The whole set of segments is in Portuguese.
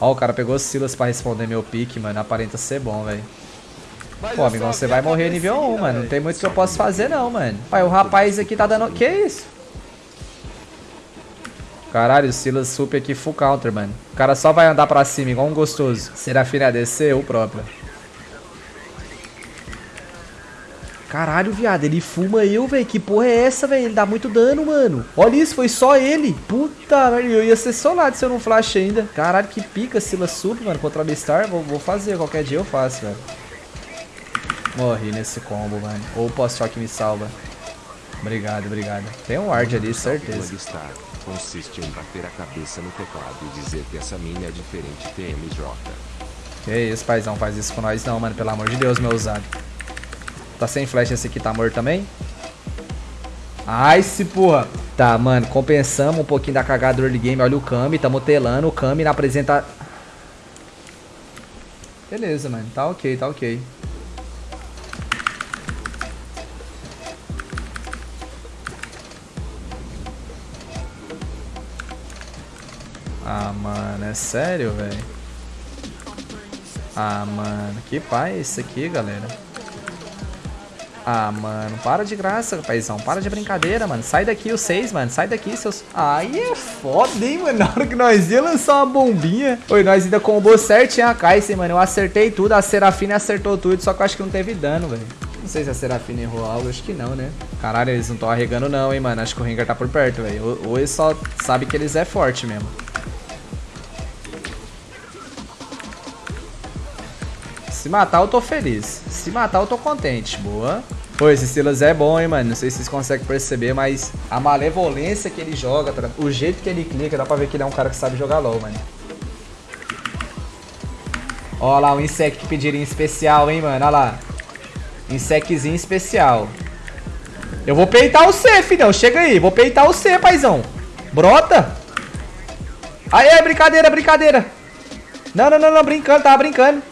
Ó, o cara pegou Silas pra responder meu pique, mano. Aparenta ser bom, velho. Pô, amigão, você vai morrer nível 1, mano. Não tem muito que eu possa fazer, não, mano. Olha, o rapaz aqui tá dando... Que isso? Caralho, o Silas super aqui full counter, mano. O cara só vai andar pra cima, igual um gostoso. Serafina descer, o próprio. Caralho, viado, ele fuma eu, velho. Que porra é essa, velho? Ele dá muito dano, mano. Olha isso, foi só ele. Puta, velho. Eu ia ser solado se eu não flash ainda. Caralho, que pica Silas Super, mano. Contra a Beastar. Vou, vou fazer. Qualquer dia eu faço, velho. Morri nesse combo, mano. Ou o pós-choque me salva. Obrigado, obrigado. Tem um ward ali, certeza. Consiste em bater a cabeça no teclado e dizer que essa mina é diferente TMJ. Que isso, paizão. Faz isso com nós não, mano. Pelo amor de Deus, meu usado. Tá sem flash esse aqui, tá morto também? Ai, se porra. Tá, mano, compensamos um pouquinho da cagada do early game. Olha o Kami, tamo telando. O Kami na apresenta... Beleza, mano. Tá ok, tá ok. Ah, mano, é sério, velho? Ah, mano, que pai é esse aqui, galera? Ah, mano, para de graça, paizão. Para de brincadeira, mano. Sai daqui os seis, mano. Sai daqui, seus... Aí é foda, hein, mano. Na hora que nós ia lançar uma bombinha. Oi, nós ainda combou certinho a Kai'Sa, mano. Eu acertei tudo. A Serafina acertou tudo, só que eu acho que não teve dano, velho. Não sei se a Serafina errou algo, acho que não, né? Caralho, eles não estão arregando não, hein, mano. Acho que o Rengar tá por perto, velho. Ou eles só sabem que eles é forte mesmo. Se matar, eu tô feliz. Se matar, eu tô contente. Boa. Pô, esse Silas é bom, hein, mano. Não sei se vocês conseguem perceber, mas a malevolência que ele joga, tá? o jeito que ele clica, dá pra ver que ele é um cara que sabe jogar LOL, mano. Ó lá, um insect em especial, hein, mano. Ó lá. Insectzinho especial. Eu vou peitar o C, filhão. Chega aí. Vou peitar o C, paizão. Brota. Aê, brincadeira, brincadeira. Não, não, não, não. Brincando, tava brincando.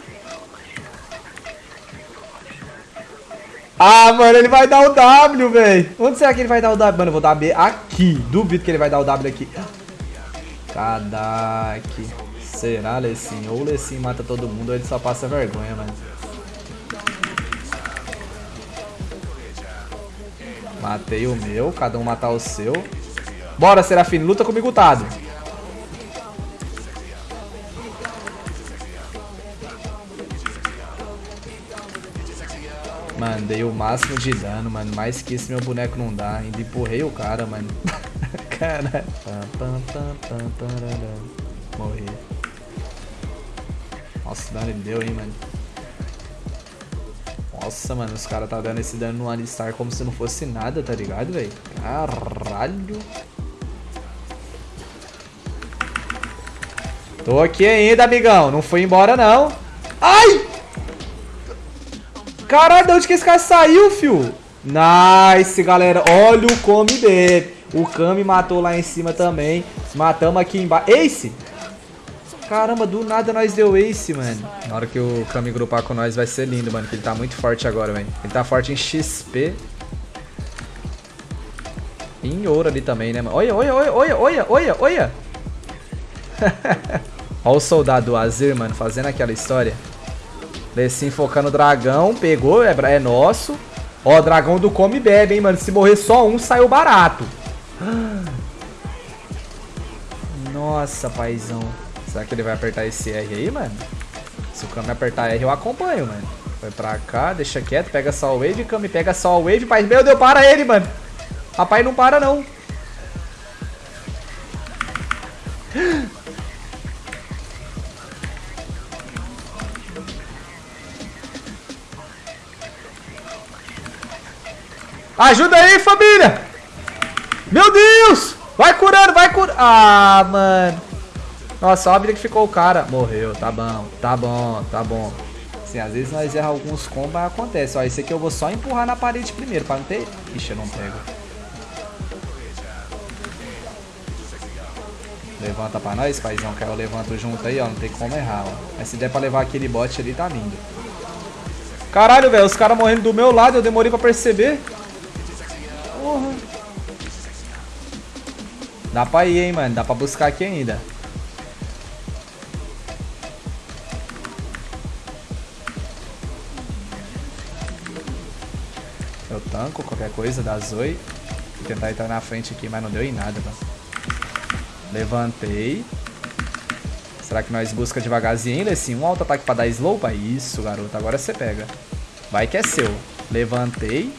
Ah, mano, ele vai dar o W, velho. Onde será que ele vai dar o W? Mano, eu vou dar B aqui. Duvido que ele vai dar o W aqui. Cadaque. Será, Lecim? Ou o Lecim mata todo mundo ou ele só passa vergonha, mano. Matei o meu, cada um matar o seu. Bora, Serafine, luta comigo, Tado. Mano, dei o máximo de dano, mano. Mais que isso meu boneco não dá. Ainda empurrei o cara, mano. cara. Morri. Nossa, dano ele deu, hein, mano. Nossa, mano, os caras tá dando esse dano no Alistar como se não fosse nada, tá ligado, velho? Caralho. Tô aqui ainda, amigão. Não fui embora, não. Ai! Caralho, de onde que esse cara saiu, fio? Nice, galera. Olha o come dele. O Kami matou lá em cima também. Matamos aqui embaixo. Ace! Caramba, do nada nós deu ace, mano. Na hora que o Kami grupar com nós vai ser lindo, mano. Que ele tá muito forte agora, velho. Ele tá forte em XP. E em ouro ali também, né, mano? Olha, olha, olha, olha, olha, olha, olha. olha o soldado Azir, mano, fazendo aquela história. Lessin focando o dragão. Pegou, é, é nosso. Ó, dragão do come e bebe, hein, mano. Se morrer só um, saiu barato. Nossa, paizão. Será que ele vai apertar esse R aí, mano? Se o Kami apertar R, eu acompanho, mano. Vai pra cá, deixa quieto, pega só o Wave, Kami pega só o Wave. Meu Deus, para ele, mano. Rapaz, não para, não. Ajuda aí, família! Meu Deus! Vai curando, vai curando. Ah, mano. Nossa, a vida que ficou o cara. Morreu, tá bom, tá bom, tá bom. Assim, às vezes nós erramos alguns combos, mas acontece. Ó, esse aqui eu vou só empurrar na parede primeiro, pra não ter... Ixi, eu não pego. Levanta pra nós, paizão, que eu levanto junto aí, ó. Não tem como errar, ó. Mas se der pra levar aquele bot ali, tá lindo. Caralho, velho, os caras morrendo do meu lado, eu demorei pra perceber. Porra. Dá pra ir, hein, mano. Dá pra buscar aqui ainda. Eu tanco qualquer coisa da Zoe. Vou tentar entrar na frente aqui, mas não deu em nada, mano. Levantei. Será que nós busca devagarzinho, Lessin? Um alto ataque pra dar slow? Pra isso, garoto. Agora você pega. Vai que é seu. Levantei.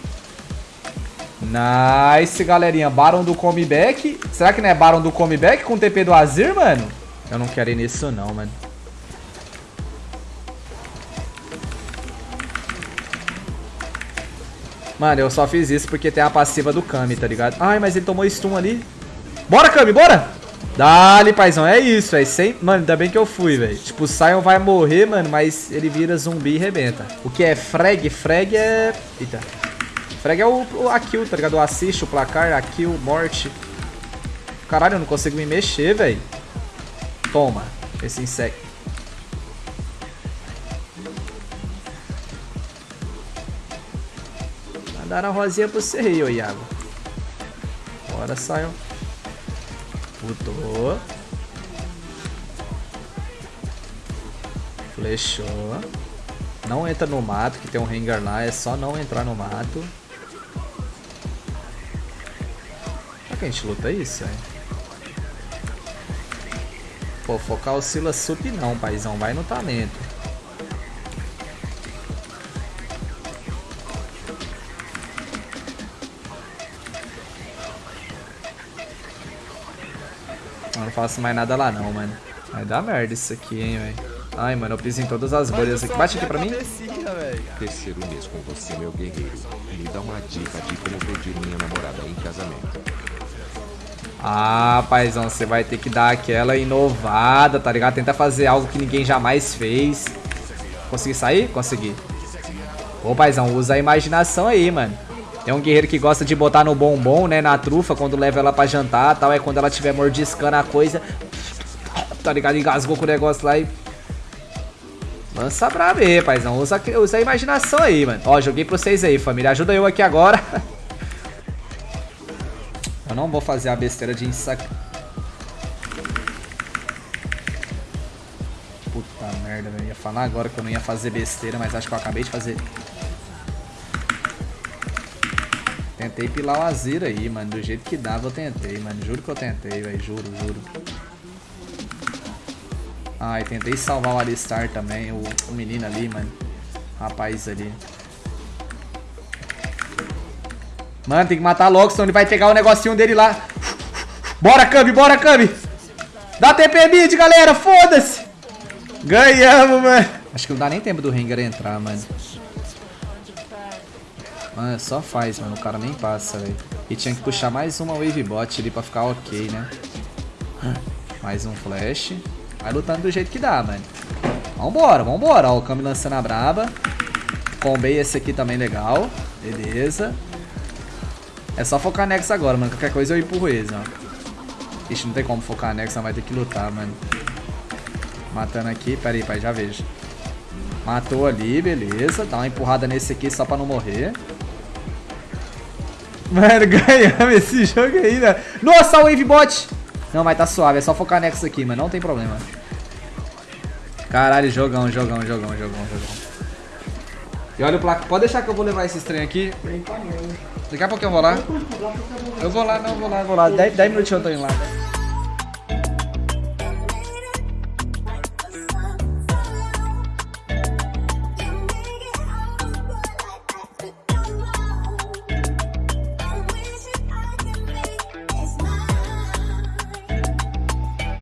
Nice, galerinha. Baron do comeback. Será que não é Baron do comeback com TP do Azir, mano? Eu não quero ir nisso não, mano. Mano, eu só fiz isso porque tem a passiva do Kami, tá ligado? Ai, mas ele tomou stun ali. Bora, Kami, bora! Dali, paizão, é isso, velho. Sem... Mano, ainda bem que eu fui, velho. Tipo, o Sion vai morrer, mano, mas ele vira zumbi e rebenta. O que é frag? Frag é... Eita. Frag é o, o a kill, tá ligado? O assist, o placar, a kill, morte. Caralho, eu não consigo me mexer, velho. Toma, esse inseto. Dar a rosinha pro você Iago. Bora, Sion. Putou. Flechou. Não entra no mato, que tem um Rengar lá. É só não entrar no mato. Que a gente luta isso, velho? Pô, focar o Sila Sup não, paizão. Vai no talento. Eu não faço mais nada lá não, mano. Vai dar merda isso aqui, hein, velho. Ai, mano, eu piso em todas as bolhas aqui. Bate aqui pra mim. Terceiro mês com você, meu guerreiro. Me dá uma dica de como pedir minha namorada em casamento. Ah, paizão, você vai ter que dar aquela inovada, tá ligado? Tentar fazer algo que ninguém jamais fez. Consegui sair? Consegui. Ô, paizão, usa a imaginação aí, mano. Tem um guerreiro que gosta de botar no bombom, né? Na trufa, quando leva ela pra jantar tal. É quando ela estiver mordiscando a coisa. Tá ligado? Engasgou com o negócio lá e. Lança pra ver, paizão. Usa, usa a imaginação aí, mano. Ó, joguei pra vocês aí, família. Ajuda eu aqui agora. Eu não vou fazer a besteira de ensac... Puta merda, velho. Ia falar agora que eu não ia fazer besteira, mas acho que eu acabei de fazer. Tentei pilar o Azir aí, mano. Do jeito que dava, eu tentei, mano. Juro que eu tentei, velho. Juro, juro. Ai, tentei salvar o Alistar também. O, o menino ali, mano. Rapaz ali. Mano, tem que matar logo, senão ele vai pegar o negocinho dele lá. Bora, Kami, bora, Kami. Dá TP mid, galera. Foda-se. Ganhamos, mano. Acho que não dá nem tempo do Rengar entrar, mano. Mano, só faz, mano. O cara nem passa, velho. E tinha que puxar mais uma wave bot ali pra ficar ok, né? Mais um flash. Vai lutando do jeito que dá, mano. Vambora, vambora. Ó, o Kami lançando a braba. Combei esse aqui também legal. Beleza. É só focar Nex agora, mano. Qualquer coisa eu empurro eles, ó. Ixi, não tem como focar Nex, vai ter que lutar, mano. Matando aqui. Pera aí, pai, já vejo. Matou ali, beleza. Dá uma empurrada nesse aqui só pra não morrer. Mano, ganhamos esse jogo aí, né? Nossa, o Wave Bot! Não, mas tá suave. É só focar Nexus aqui, mano. Não tem problema. Caralho, jogão, jogão, jogão, jogão, jogão. E olha o placa. Pode deixar que eu vou levar esse trem aqui. Daqui a pouco eu vou lá. Eu vou lá, não, vou lá, vou lá. 10 minutinhos eu tô indo lá.